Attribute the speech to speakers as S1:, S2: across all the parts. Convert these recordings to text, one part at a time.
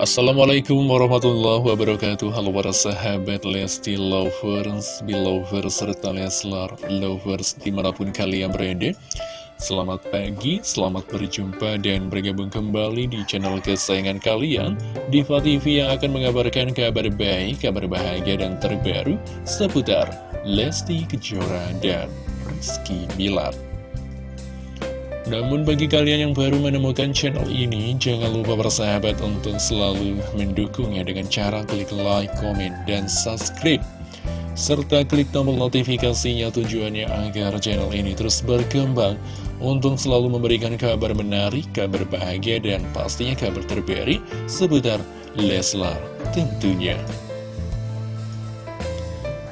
S1: Assalamualaikum warahmatullahi wabarakatuh. Halo para sahabat Lesti Lovers, Belovers, serta Leslar Lovers di mana pun kalian berada. Selamat pagi, selamat berjumpa dan bergabung kembali di channel kesayangan kalian. Diva TV yang akan mengabarkan kabar baik, kabar bahagia dan terbaru seputar Lesti Kejora dan Rizky Bilar namun bagi kalian yang baru menemukan channel ini, jangan lupa bersahabat untuk selalu mendukungnya dengan cara klik like, komen, dan subscribe. Serta klik tombol notifikasinya tujuannya agar channel ini terus berkembang untuk selalu memberikan kabar menarik, kabar bahagia, dan pastinya kabar terbaru seputar Leslar tentunya.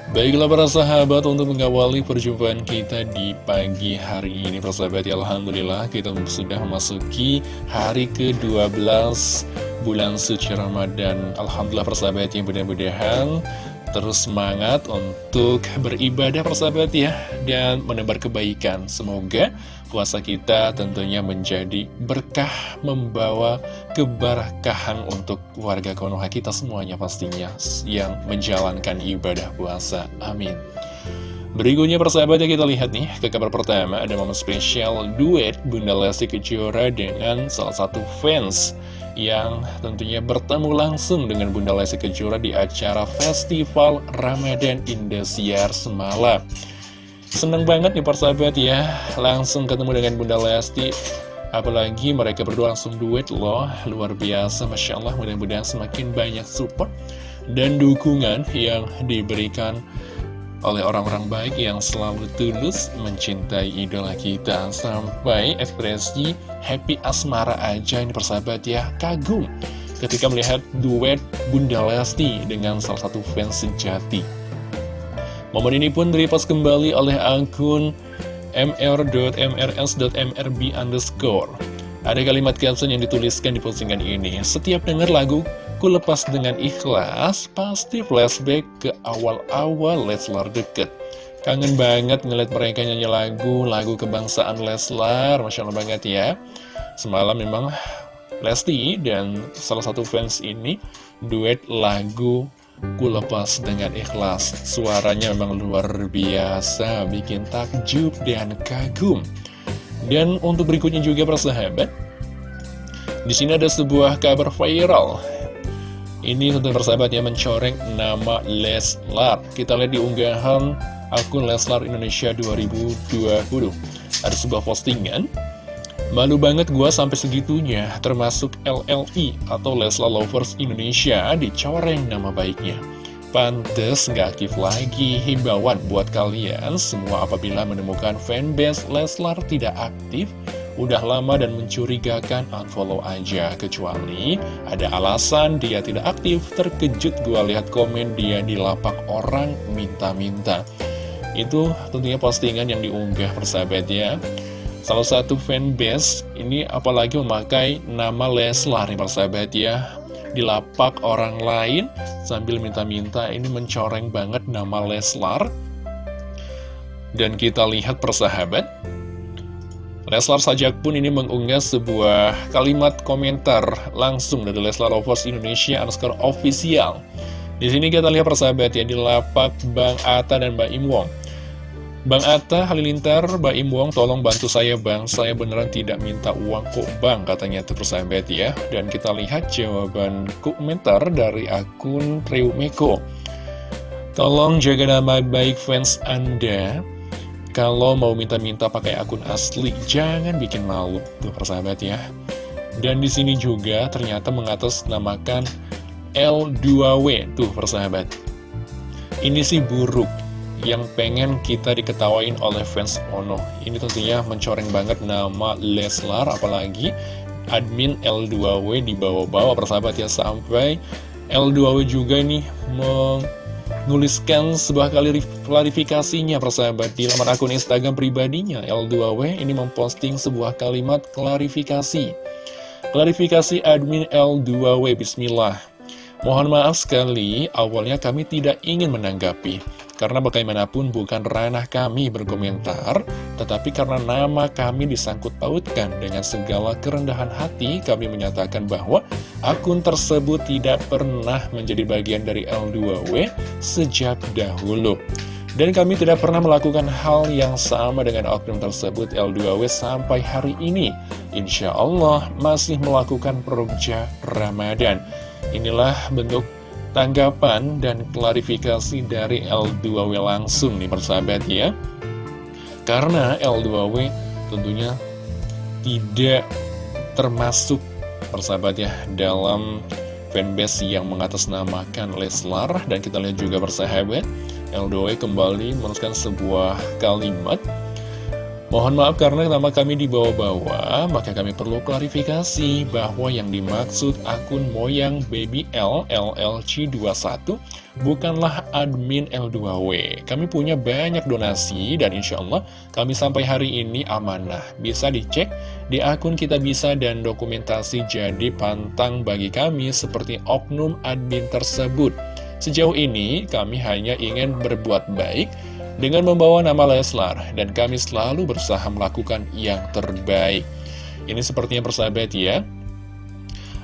S1: Baiklah para sahabat untuk mengawali perjumpaan kita di pagi hari ini Persahabat ya Alhamdulillah kita sudah memasuki hari ke-12 bulan suci Ramadan. Alhamdulillah persahabat yang mudah-mudahan terus semangat untuk beribadah persahabat ya Dan menebar kebaikan Semoga puasa kita tentunya menjadi berkah membawa keberkahan untuk warga Konoha kita semuanya pastinya yang menjalankan ibadah puasa. Amin. Berikutnya persahabat yang kita lihat nih ke kabar pertama ada momen spesial duet Bunda Lesti Kejora dengan salah satu fans yang tentunya bertemu langsung dengan Bunda Lesti Kejora di acara Festival Ramadan Indosiar semalam. Seneng banget nih persahabat ya. Langsung ketemu dengan Bunda Lesti. Apalagi mereka berdua langsung duet loh. Luar biasa Masya Allah. Mudah-mudahan semakin banyak support Dan dukungan yang diberikan oleh orang-orang baik yang selalu tulus mencintai idola kita Sampai ekspresi happy asmara aja ini persahabat ya Kagum ketika melihat duet Bunda Lesti dengan salah satu fans sejati Momen ini pun direpost kembali oleh akun mr.mrs.mrb underscore. Ada kalimat caption yang dituliskan di postingan ini. Setiap dengar lagu ku lepas dengan ikhlas, pasti flashback ke awal-awal Leslar deket. Kangen banget ngeliat mereka nyanyi lagu, lagu kebangsaan Leslar, Masya Allah banget ya. Semalam memang Lesti dan salah satu fans ini duet lagu Ku lepas dengan ikhlas Suaranya memang luar biasa Bikin takjub dan kagum Dan untuk berikutnya juga persahabat di sini ada sebuah kabar viral Ini tentu persahabat yang mencoreng nama Leslar Kita lihat di unggahan akun Leslar Indonesia 2020 Ada sebuah postingan Malu banget gua sampai segitunya, termasuk LLI atau Leslar Lovers Indonesia dicoreng nama baiknya. Pantes nggak aktif lagi himbauan buat kalian semua apabila menemukan fanbase Leslar tidak aktif, udah lama dan mencurigakan unfollow aja kecuali ada alasan dia tidak aktif terkejut gua lihat komen dia di lapak orang minta-minta. Itu tentunya postingan yang diunggah persahabat ya Salah satu fanbase ini apalagi memakai nama Leslar nih persahabat ya. Di lapak orang lain sambil minta-minta ini mencoreng banget nama Leslar. Dan kita lihat persahabat Leslar Sajak pun ini mengunggah sebuah kalimat komentar langsung dari Leslar Lovers Indonesia underscore official. Di sini kita lihat persahabat ya di lapak Bang Ata dan Mbak Imwong. Bang Atta Halilintar, Mbak Im Wong, tolong bantu saya Bang, saya beneran tidak minta uang kok Bang, katanya itu persahabat ya. Dan kita lihat jawaban komentar dari akun Trio Meko. Tolong jaga nama baik fans Anda, kalau mau minta-minta pakai akun asli, jangan bikin malu, tuh persahabat ya. Dan di sini juga ternyata mengatasnamakan L2W, tuh persahabat. Ini sih buruk, yang pengen kita diketawain oleh fans Ono. Ini tentunya mencoreng banget nama Leslar, apalagi admin L2W di bawah-bawah persahabat ya sampai L2W juga nih menuliskan sebuah kali klarifikasinya persahabat. Di laman akun Instagram pribadinya L2W ini memposting sebuah kalimat klarifikasi. Klarifikasi admin L2W Bismillah. Mohon maaf sekali, awalnya kami tidak ingin menanggapi Karena bagaimanapun bukan ranah kami berkomentar, tetapi karena nama kami disangkut pautkan dengan segala kerendahan hati, kami menyatakan bahwa akun tersebut tidak pernah menjadi bagian dari L2W sejak dahulu. Dan kami tidak pernah melakukan hal yang sama dengan oknum tersebut L2W sampai hari ini. Insya Allah masih melakukan perukja Ramadan. Inilah bentuk tanggapan dan klarifikasi dari L2W langsung nih persahabat ya. Karena L2W tentunya tidak termasuk persahabat ya dalam fanbase yang mengatasnamakan Leslar dan kita lihat juga persahabat L2W kembali menuliskan sebuah kalimat Mohon maaf karena nama kami dibawa-bawa, maka kami perlu klarifikasi bahwa yang dimaksud akun Moyang Baby L LLC21 bukanlah admin L2W. Kami punya banyak donasi dan insya Allah kami sampai hari ini amanah. Bisa dicek di akun kita bisa dan dokumentasi jadi pantang bagi kami seperti oknum admin tersebut. Sejauh ini kami hanya ingin berbuat baik dengan membawa nama Leslar dan kami selalu berusaha melakukan yang terbaik. Ini sepertinya persahabat ya,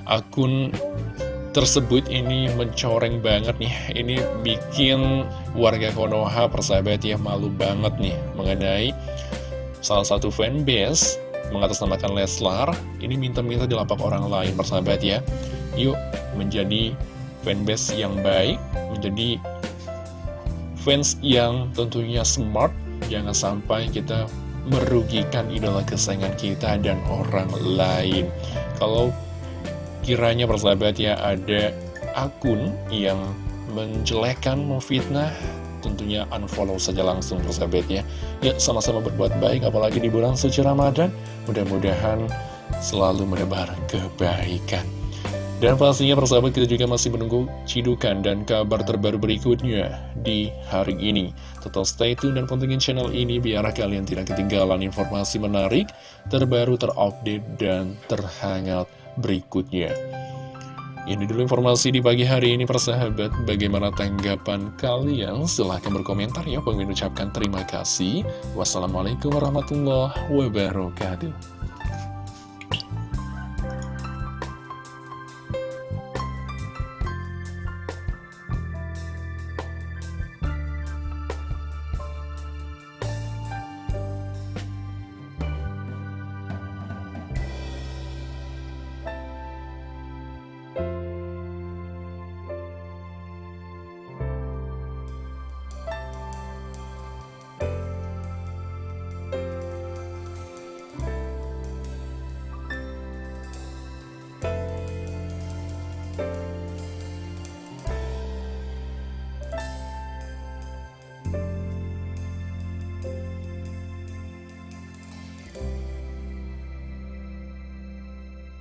S1: akun tersebut ini mencoreng banget nih, ini bikin warga Konoha persahabat ya malu banget nih mengenai salah satu fanbase mengatasnamakan Leslar, ini minta-minta di lapak orang lain persahabat ya. Yuk menjadi fanbase yang baik, menjadi fans yang tentunya smart, jangan sampai kita merugikan idola kesayangan kita dan orang lain. Kalau kiranya persahabat ya ada akun yang menjelekkan, memfitnah, tentunya unfollow saja langsung persahabat ya. Ya sama-sama berbuat baik, apalagi di bulan suci Ramadan, mudah-mudahan selalu menebar kebaikan. Dan pastinya persahabat kita juga masih menunggu cidukan dan kabar terbaru berikutnya di hari ini. Tetap stay tune dan pentingin channel ini biar kalian tidak ketinggalan informasi menarik, terbaru, terupdate, dan terhangat berikutnya. Ini dulu informasi di pagi hari ini persahabat Bagaimana tanggapan kalian? Silahkan berkomentar ya Pengen ucapkan terima kasih Wassalamualaikum warahmatullahi wabarakatuh